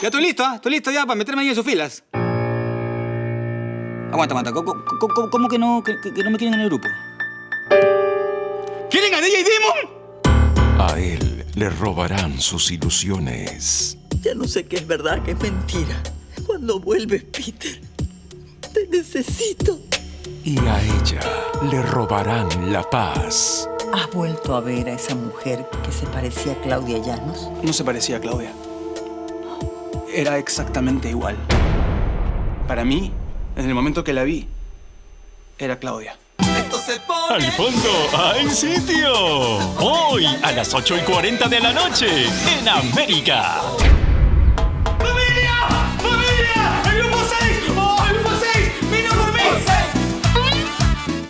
Ya estoy listo, ¿ah? Estoy listo ya para meterme ahí en sus filas. Aguanta, aguanta. ¿Cómo, cómo- cómo que, no, que, que no me quieren en el grupo? ¿Quieren a DJ Demon? A él le robarán sus ilusiones. Ya no sé qué es verdad, qué es mentira. Cuando vuelves, Peter, te necesito. Y a ella le robarán la paz. ¿Has vuelto a ver a esa mujer que se parecía a Claudia Llanos? No se parecía a Claudia. Era exactamente igual. Para mí, en el momento que la vi, era Claudia. Al fondo hay sitio. Hoy a las 8 y 40 de la noche en América.